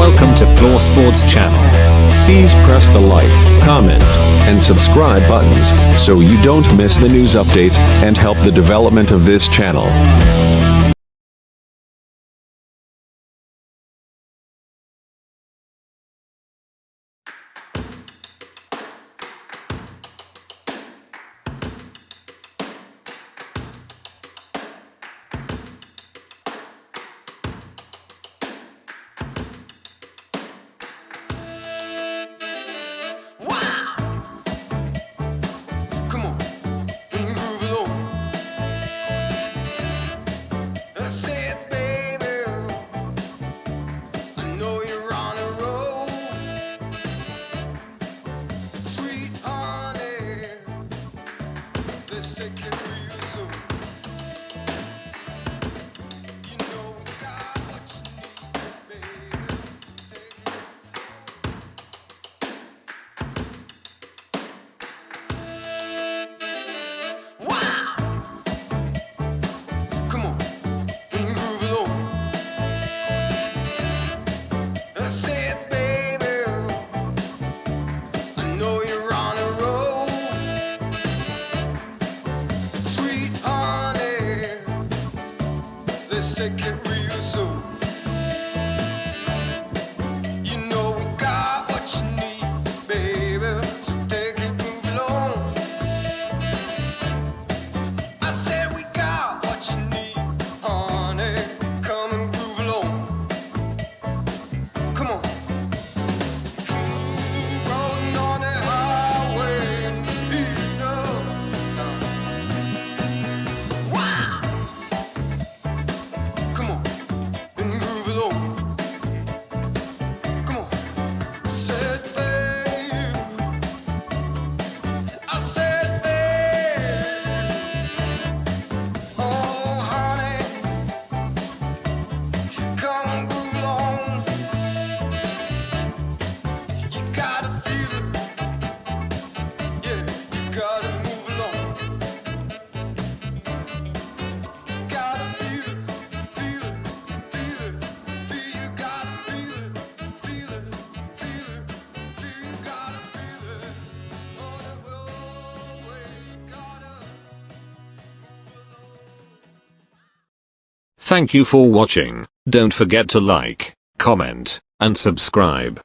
Welcome to Plaw Sports Channel. Please press the like, comment, and subscribe buttons so you don't miss the news updates and help the development of this channel. they say can reuse so Thank you for watching. Don't forget to like, comment, and subscribe.